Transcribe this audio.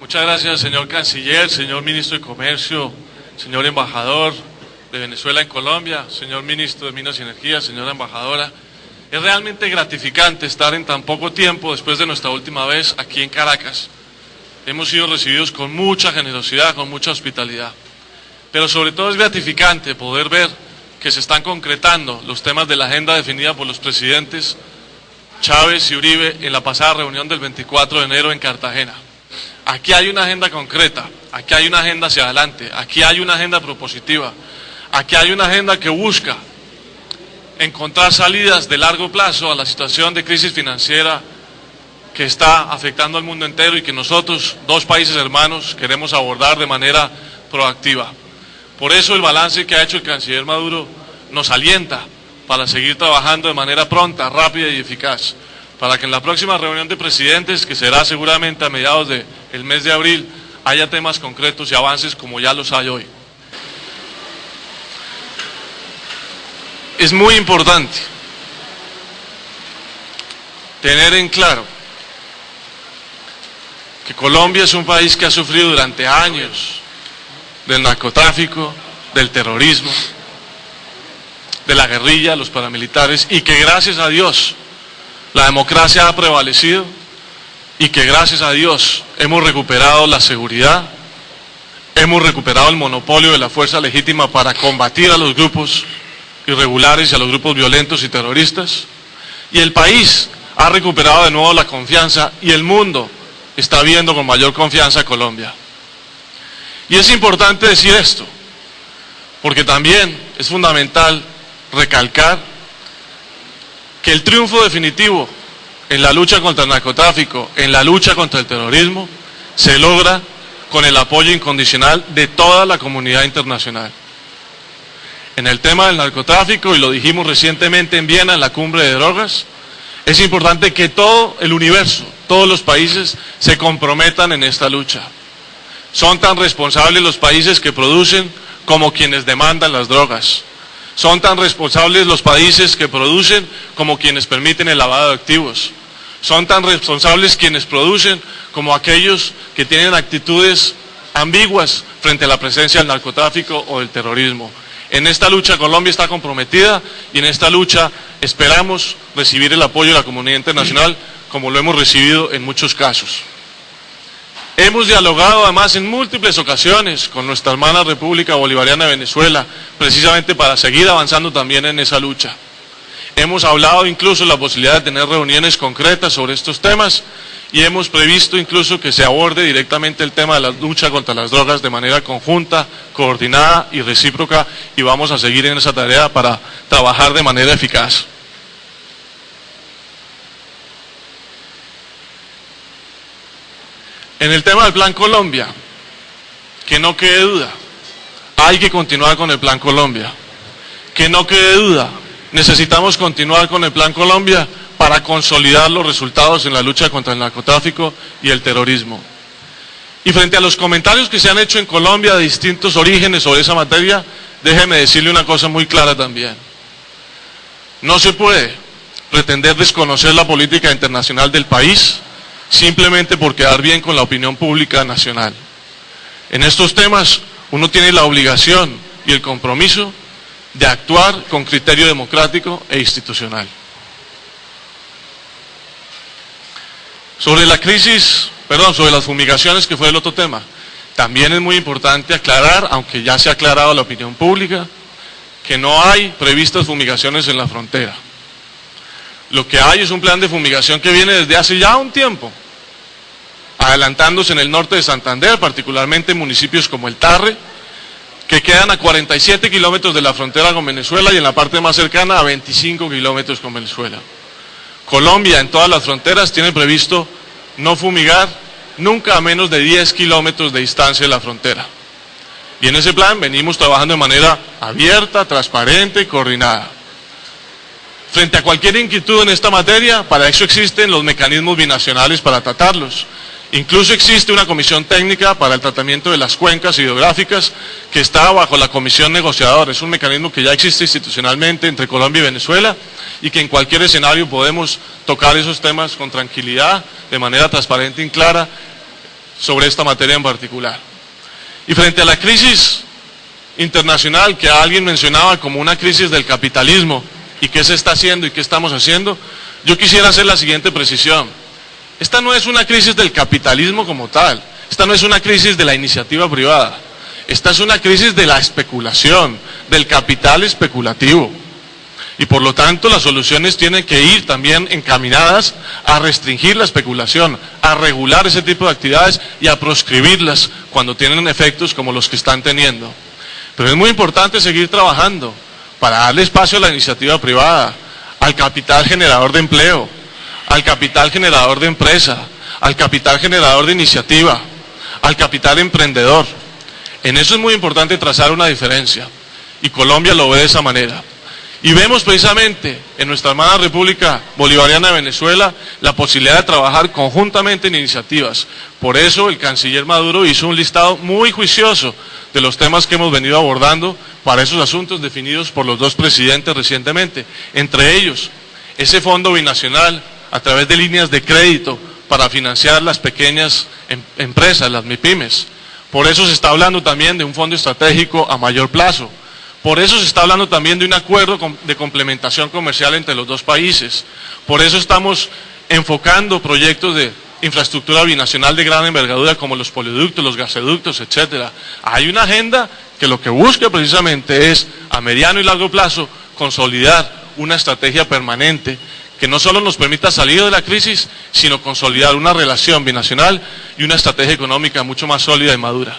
Muchas gracias. Señor canciller, señor ministro de Comercio, señor embajador de Venezuela en Colombia, señor ministro de Minas y Energía, señora embajadora. Es realmente gratificante estar en tan poco tiempo después de nuestra última vez aquí en Caracas. Hemos sido recibidos con mucha generosidad, con mucha hospitalidad. Pero sobre todo es gratificante poder ver que se están concretando los temas de la agenda definida por los presidentes Chávez y Uribe en la pasada reunión del 24 de enero en Cartagena. Aquí hay una agenda concreta, aquí hay una agenda hacia adelante, aquí hay una agenda propositiva, aquí hay una agenda que busca encontrar salidas de largo plazo a la situación de crisis financiera que está afectando al mundo entero y que nosotros, dos países hermanos, queremos abordar de manera proactiva. Por eso el balance que ha hecho el canciller Maduro nos alienta para seguir trabajando de manera pronta, rápida y eficaz, para que en la próxima reunión de presidentes, que será seguramente a mediados del mes de abril, haya temas concretos y avances como ya los hay hoy. Es muy importante tener en claro que Colombia es un país que ha sufrido durante años del narcotráfico, del terrorismo, de la guerrilla, los paramilitares, y que gracias a Dios la democracia ha prevalecido y que gracias a Dios hemos recuperado la seguridad, hemos recuperado el monopolio de la fuerza legítima para combatir a los grupos irregulares y a los grupos violentos y terroristas, y el país ha recuperado de nuevo la confianza y el mundo está viendo con mayor confianza a Colombia. Y es importante decir esto, porque también es fundamental recalcar que el triunfo definitivo en la lucha contra el narcotráfico, en la lucha contra el terrorismo, se logra con el apoyo incondicional de toda la comunidad internacional. En el tema del narcotráfico, y lo dijimos recientemente en Viena, en la cumbre de drogas, es importante que todo el universo, todos los países se comprometan en esta lucha. Son tan responsables los países que producen como quienes demandan las drogas. Son tan responsables los países que producen como quienes permiten el lavado de activos. Son tan responsables quienes producen como aquellos que tienen actitudes ambiguas frente a la presencia del narcotráfico o del terrorismo. En esta lucha Colombia está comprometida y en esta lucha esperamos recibir el apoyo de la comunidad internacional como lo hemos recibido en muchos casos. Hemos dialogado además en múltiples ocasiones con nuestra hermana República Bolivariana de Venezuela, precisamente para seguir avanzando también en esa lucha. Hemos hablado incluso de la posibilidad de tener reuniones concretas sobre estos temas y hemos previsto incluso que se aborde directamente el tema de la lucha contra las drogas de manera conjunta, coordinada y recíproca y vamos a seguir en esa tarea para trabajar de manera eficaz. En el tema del Plan Colombia, que no quede duda, hay que continuar con el Plan Colombia. Que no quede duda, necesitamos continuar con el Plan Colombia para consolidar los resultados en la lucha contra el narcotráfico y el terrorismo. Y frente a los comentarios que se han hecho en Colombia de distintos orígenes sobre esa materia, déjeme decirle una cosa muy clara también. No se puede pretender desconocer la política internacional del país simplemente por quedar bien con la opinión pública nacional. En estos temas uno tiene la obligación y el compromiso de actuar con criterio democrático e institucional. Sobre la crisis, perdón, sobre las fumigaciones, que fue el otro tema, también es muy importante aclarar, aunque ya se ha aclarado la opinión pública, que no hay previstas fumigaciones en la frontera. Lo que hay es un plan de fumigación que viene desde hace ya un tiempo, adelantándose en el norte de Santander, particularmente en municipios como El Tarre, que quedan a 47 kilómetros de la frontera con Venezuela y en la parte más cercana a 25 kilómetros con Venezuela. Colombia en todas las fronteras tiene previsto no fumigar nunca a menos de 10 kilómetros de distancia de la frontera. Y en ese plan venimos trabajando de manera abierta, transparente y coordinada. Frente a cualquier inquietud en esta materia, para eso existen los mecanismos binacionales para tratarlos. Incluso existe una comisión técnica para el tratamiento de las cuencas hidrográficas que está bajo la comisión negociadora. Es un mecanismo que ya existe institucionalmente entre Colombia y Venezuela y que en cualquier escenario podemos tocar esos temas con tranquilidad, de manera transparente y clara sobre esta materia en particular. Y frente a la crisis internacional que alguien mencionaba como una crisis del capitalismo y qué se está haciendo y qué estamos haciendo, yo quisiera hacer la siguiente precisión. Esta no es una crisis del capitalismo como tal, esta no es una crisis de la iniciativa privada, esta es una crisis de la especulación, del capital especulativo. Y por lo tanto las soluciones tienen que ir también encaminadas a restringir la especulación, a regular ese tipo de actividades y a proscribirlas cuando tienen efectos como los que están teniendo. Pero es muy importante seguir trabajando para darle espacio a la iniciativa privada, al capital generador de empleo, al capital generador de empresa, al capital generador de iniciativa, al capital emprendedor. En eso es muy importante trazar una diferencia. Y Colombia lo ve de esa manera. Y vemos precisamente en nuestra hermana República Bolivariana de Venezuela la posibilidad de trabajar conjuntamente en iniciativas. Por eso el canciller Maduro hizo un listado muy juicioso de los temas que hemos venido abordando para esos asuntos definidos por los dos presidentes recientemente. Entre ellos, ese fondo binacional a través de líneas de crédito para financiar las pequeñas em, empresas, las MIPIMES. Por eso se está hablando también de un fondo estratégico a mayor plazo. Por eso se está hablando también de un acuerdo de complementación comercial entre los dos países. Por eso estamos enfocando proyectos de infraestructura binacional de gran envergadura como los poliductos, los gasoductos, etcétera. Hay una agenda que lo que busca precisamente es a mediano y largo plazo consolidar una estrategia permanente que no solo nos permita salir de la crisis, sino consolidar una relación binacional y una estrategia económica mucho más sólida y madura.